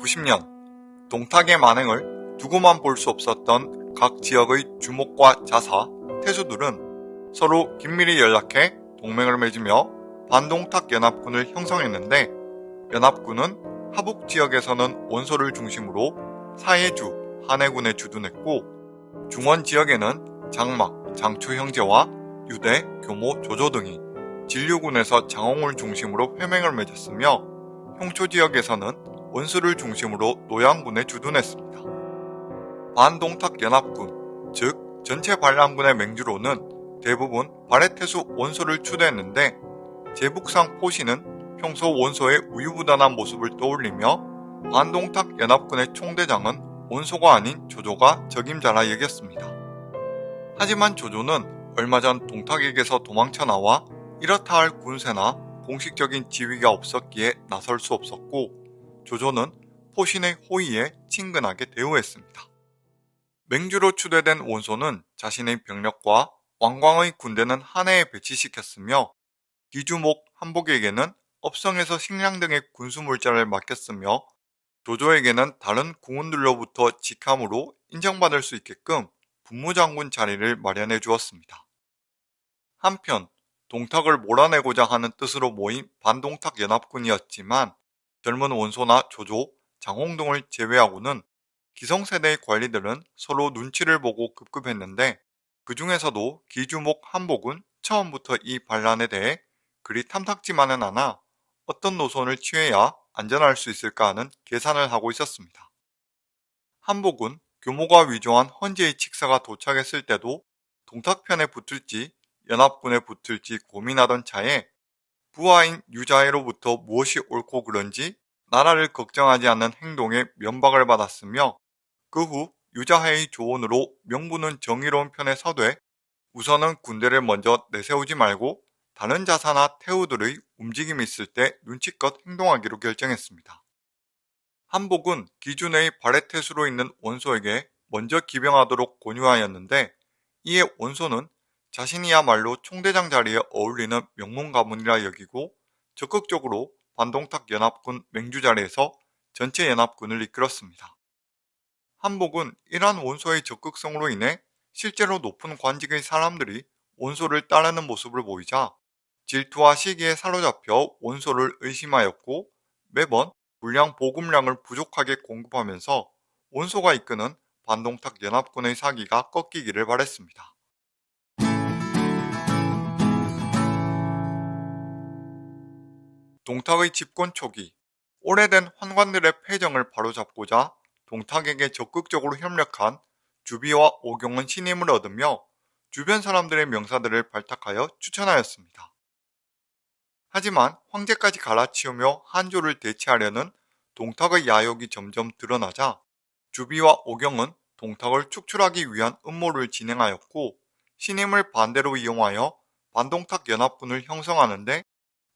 1990년 동탁의 만행을 두고만 볼 수 없었던 각 지역의 주목과 자사, 태수들은 서로 긴밀히 연락해 동맹을 맺으며 반동탁 연합군을 형성했는데 연합군은 하북 지역에서는 원소를 중심으로 사해주, 한해군에 주둔했고 중원 지역에는 장막, 장추 형제와 유대, 교모, 조조 등이 진류군에서 장홍을 중심으로 회맹을 맺었으며 형초 지역에서는 원수를 중심으로 노양군에 주둔했습니다. 반동탁 연합군, 즉 전체 반란군의 맹주로는 대부분 바레테수 원소를 추대했는데 제북상 포시는 평소 원소의 우유부단한 모습을 떠올리며 반동탁 연합군의 총대장은 원소가 아닌 조조가 적임자라 여겼습니다. 하지만 조조는 얼마 전 동탁에게서 도망쳐 나와 이렇다 할 군세나 공식적인 지위가 없었기에 나설 수 없었고 조조는 포신의 호의에 친근하게 대우했습니다. 맹주로 추대된 원소는 자신의 병력과 왕광의 군대는 한해에 배치시켰으며 기주목 한복에게는 업성에서 식량 등의 군수물자를 맡겼으며 조조에게는 다른 궁원들로부터 직함으로 인정받을 수 있게끔 분무장군 자리를 마련해 주었습니다. 한편 동탁을 몰아내고자 하는 뜻으로 모인 반동탁 연합군이었지만 젊은 원소나 조조, 장홍동을 제외하고는 기성세대의 관리들은 서로 눈치를 보고 급급했는데 그 중에서도 기주목 한복은 처음부터 이 반란에 대해 그리 탐탁지만은 않아 어떤 노선을 취해야 안전할 수 있을까 하는 계산을 하고 있었습니다. 한복은 규모가 위조한 헌재의 칙사가 도착했을 때도 동탁편에 붙을지 연합군에 붙을지 고민하던 차에 부하인 유자해로부터 무엇이 옳고 그런지 나라를 걱정하지 않는 행동에 면박을 받았으며 그 후 유자해의 조언으로 명부는 정의로운 편에 서되 우선은 군대를 먼저 내세우지 말고 다른 자사나 태우들의 움직임이 있을 때 눈치껏 행동하기로 결정했습니다. 한복은 기준의 바레테수로 있는 원소에게 먼저 기병하도록 권유하였는데 이에 원소는 자신이야말로 총대장 자리에 어울리는 명문 가문이라 여기고 적극적으로 반동탁 연합군 맹주 자리에서 전체 연합군을 이끌었습니다. 한복은 이러한 원소의 적극성으로 인해 실제로 높은 관직의 사람들이 원소를 따르는 모습을 보이자 질투와 시기에 사로잡혀 원소를 의심하였고 매번 물량 보급량을 부족하게 공급하면서 원소가 이끄는 반동탁 연합군의 사기가 꺾이기를 바랬습니다. 동탁의 집권 초기 오래된 환관들의 폐정을 바로잡고자 동탁에게 적극적으로 협력한 주비와 오경은 신임을 얻으며 주변 사람들의 명사들을 발탁하여 추천하였습니다. 하지만 황제까지 갈아치우며 한조를 대체하려는 동탁의 야욕이 점점 드러나자 주비와 오경은 동탁을 축출하기 위한 음모를 진행하였고 신임을 반대로 이용하여 반동탁 연합군을 형성하는데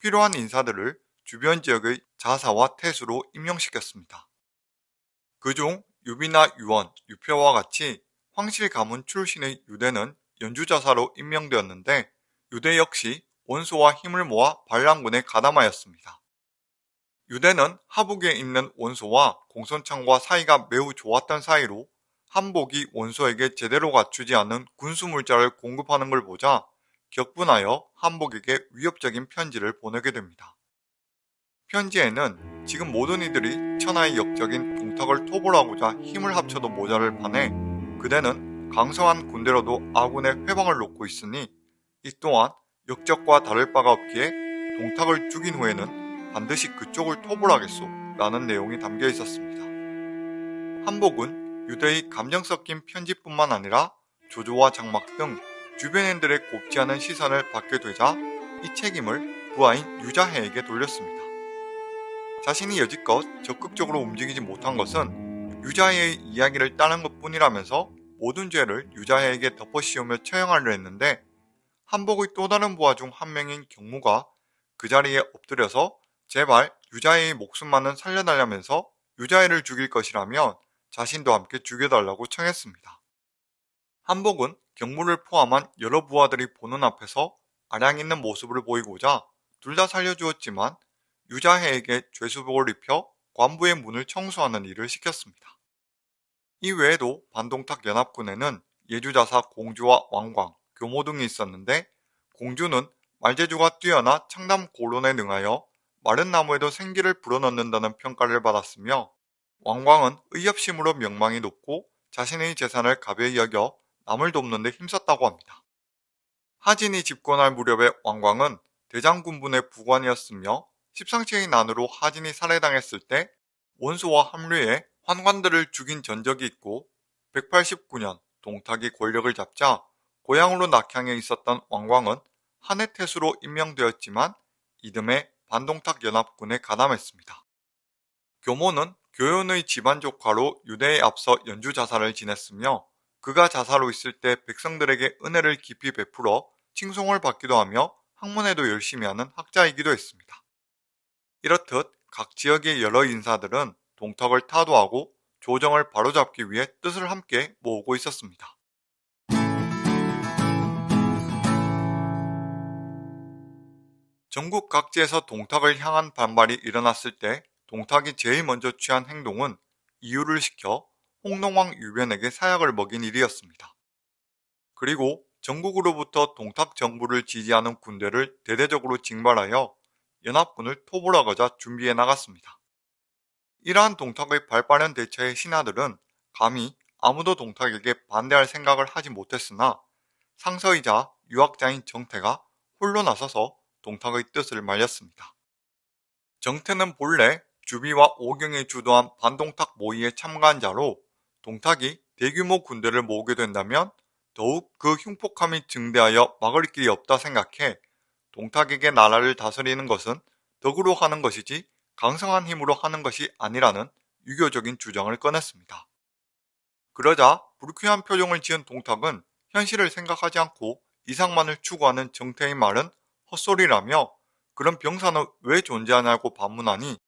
필요한 인사들을 주변 지역의 자사와 태수로 임명시켰습니다. 그중 유비나 유원, 유표와 같이 황실 가문 출신의 유대는 연주자사로 임명되었는데 유대 역시 원소와 힘을 모아 반란군에 가담하였습니다. 유대는 하북에 있는 원소와 공손창과 사이가 매우 좋았던 사이로 한복이 원소에게 제대로 갖추지 않은 군수물자를 공급하는 걸 보자 격분하여 한복에게 위협적인 편지를 보내게 됩니다. 편지에는 지금 모든 이들이 천하의 역적인 동탁을 토벌하고자 힘을 합쳐도 모자를 판에 그대는 강성한 군대로도 아군의 회방을 놓고 있으니 이 또한 역적과 다를 바가 없기에 동탁을 죽인 후에는 반드시 그쪽을 토벌하겠소 라는 내용이 담겨 있었습니다. 한복은 유대의 감정 섞인 편지뿐만 아니라 조조와 장막 등 주변인들의 곱지 않은 시선을 받게 되자 이 책임을 부하인 유자해에게 돌렸습니다. 자신이 여지껏 적극적으로 움직이지 못한 것은 유자해의 이야기를 따는 것 뿐이라면서 모든 죄를 유자해에게 덮어씌우며 처형하려 했는데 한복의 또 다른 부하 중 한 명인 경무가 그 자리에 엎드려서 제발 유자해의 목숨만은 살려달라면서 유자해를 죽일 것이라면 자신도 함께 죽여달라고 청했습니다. 한복은 경무를 포함한 여러 부하들이 보는 앞에서 아량 있는 모습을 보이고자 둘 다 살려주었지만 유자해에게 죄수복을 입혀 관부의 문을 청소하는 일을 시켰습니다. 이 외에도 반동탁 연합군에는 예주자사 공주와 왕광, 교모 등이 있었는데 공주는 말재주가 뛰어나 창담 고론에 능하여 마른 나무에도 생기를 불어넣는다는 평가를 받았으며 왕광은 의협심으로 명망이 높고 자신의 재산을 가벼이 여겨 남을 돕는 데 힘썼다고 합니다. 하진이 집권할 무렵에 왕광은 대장군분의 부관이었으며 십상치의 난으로 하진이 살해당했을 때 원수와 합류해 환관들을 죽인 전적이 있고 189년 동탁이 권력을 잡자 고향으로 낙향해 있었던 왕광은 한해 태수로 임명되었지만 이듬해 반동탁 연합군에 가담했습니다. 교모는 교연의 집안 조카로 유대에 앞서 연주 자사를 지냈으며 그가 자사로 있을 때 백성들에게 은혜를 깊이 베풀어 칭송을 받기도 하며 학문에도 열심히 하는 학자이기도 했습니다. 이렇듯 각 지역의 여러 인사들은 동탁을 타도하고 조정을 바로잡기 위해 뜻을 함께 모으고 있었습니다. 전국 각지에서 동탁을 향한 반발이 일어났을 때 동탁이 제일 먼저 취한 행동은 이유를 시켜 홍농왕 유변에게 사약을 먹인 일이었습니다. 그리고 전국으로부터 동탁 정부를 지지하는 군대를 대대적으로 징발하여 연합군을 토벌하고자 준비해 나갔습니다. 이러한 동탁의 발빠른 대처에 신하들은 감히 아무도 동탁에게 반대할 생각을 하지 못했으나 상서이자 유학자인 정태가 홀로 나서서 동탁의 뜻을 말렸습니다. 정태는 본래 주비와 오경이 주도한 반동탁 모의에 참가한 자로 동탁이 대규모 군대를 모으게 된다면 더욱 그 흉폭함이 증대하여 막을 길이 없다 생각해 동탁에게 나라를 다스리는 것은 덕으로 하는 것이지 강성한 힘으로 하는 것이 아니라는 유교적인 주장을 꺼냈습니다. 그러자 불쾌한 표정을 지은 동탁은 현실을 생각하지 않고 이상만을 추구하는 정태의 말은 헛소리라며 그런 병사는 왜 존재하냐고 반문하니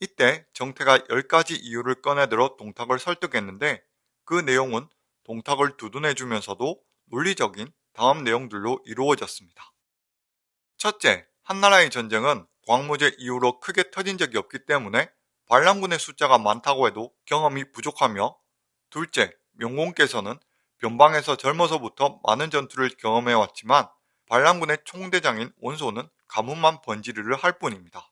이때 정태가 10가지 이유를 꺼내들어 동탁을 설득했는데 그 내용은 동탁을 두둔해주면서도 논리적인 다음 내용들로 이루어졌습니다. 첫째, 한나라의 전쟁은 광무제 이후로 크게 터진 적이 없기 때문에 반란군의 숫자가 많다고 해도 경험이 부족하며 둘째, 명공께서는 변방에서 젊어서부터 많은 전투를 경험해왔지만 반란군의 총대장인 원소는 가문만 번지르르 할 뿐입니다.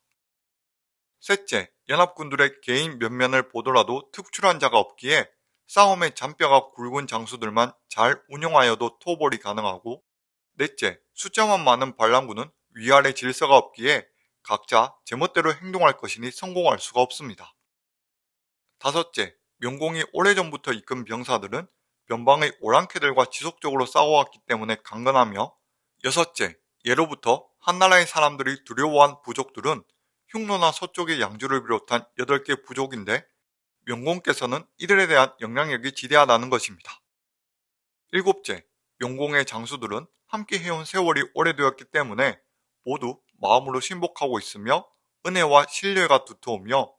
셋째, 연합군들의 개인 면면을 보더라도 특출한 자가 없기에 싸움의 잔뼈가 굵은 장수들만 잘 운영하여도 토벌이 가능하고 넷째, 숫자만 많은 반란군은 위아래 질서가 없기에 각자 제멋대로 행동할 것이니 성공할 수가 없습니다. 다섯째, 명공이 오래전부터 이끈 병사들은 변방의 오랑캐들과 지속적으로 싸워왔기 때문에 강건하며 여섯째, 예로부터 한나라의 사람들이 두려워한 부족들은 흉노나 서쪽의 양주를 비롯한 8개 부족인데 명공께서는 이들에 대한 영향력이 지대하다는 것입니다. 일곱째, 명공의 장수들은 함께 해온 세월이 오래되었기 때문에 모두 마음으로 신복하고 있으며 은혜와 신뢰가 두터우며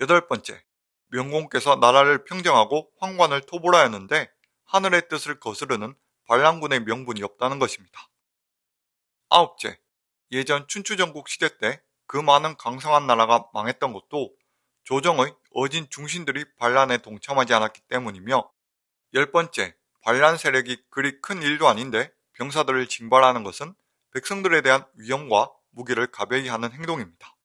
여덟 번째, 명공께서 나라를 평정하고 황관을 토벌하였는데 하늘의 뜻을 거스르는 반란군의 명분이 없다는 것입니다. 아홉째, 예전 춘추전국 시대 때 그 많은 강성한 나라가 망했던 것도 조정의 어진 중신들이 반란에 동참하지 않았기 때문이며 열 번째, 반란 세력이 그리 큰 일도 아닌데 병사들을 징발하는 것은 백성들에 대한 위험과 무기를 가벼이 하는 행동입니다.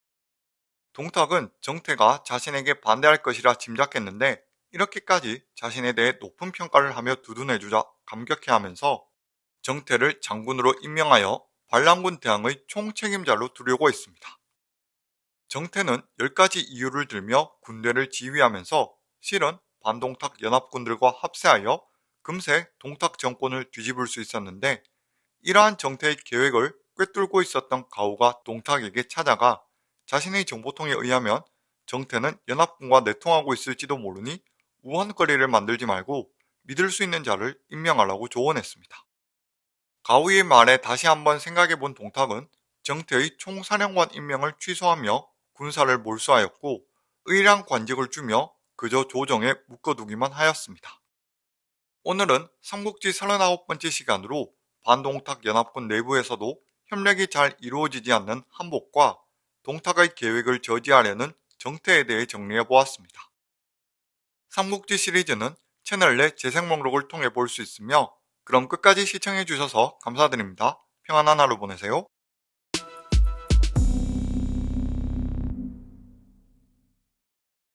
동탁은 정태가 자신에게 반대할 것이라 짐작했는데 이렇게까지 자신에 대해 높은 평가를 하며 두둔해주자 감격해하면서 정태를 장군으로 임명하여 반란군 대항의 총책임자로 두려고 했습니다. 정태는 10가지 이유를 들며 군대를 지휘하면서 실은 반동탁 연합군들과 합세하여 금세 동탁 정권을 뒤집을 수 있었는데 이러한 정태의 계획을 꿰뚫고 있었던 가우가 동탁에게 찾아가 자신의 정보통에 의하면 정태는 연합군과 내통하고 있을지도 모르니 우한거리를 만들지 말고 믿을 수 있는 자를 임명하라고 조언했습니다. 가우의 말에 다시 한번 생각해 본 동탁은 정태의 총사령관 임명을 취소하며 군사를 몰수하였고 의랑 관직을 주며 그저 조정에 묶어두기만 하였습니다. 오늘은 삼국지 39번째 시간으로 반동탁 연합군 내부에서도 협력이 잘 이루어지지 않는 한복과 동탁의 계획을 저지하려는 정태에 대해 정리해보았습니다. 삼국지 시리즈는 채널 내 재생 목록을 통해 볼 수 있으며 그럼 끝까지 시청해주셔서 감사드립니다. 평안한 하루 보내세요.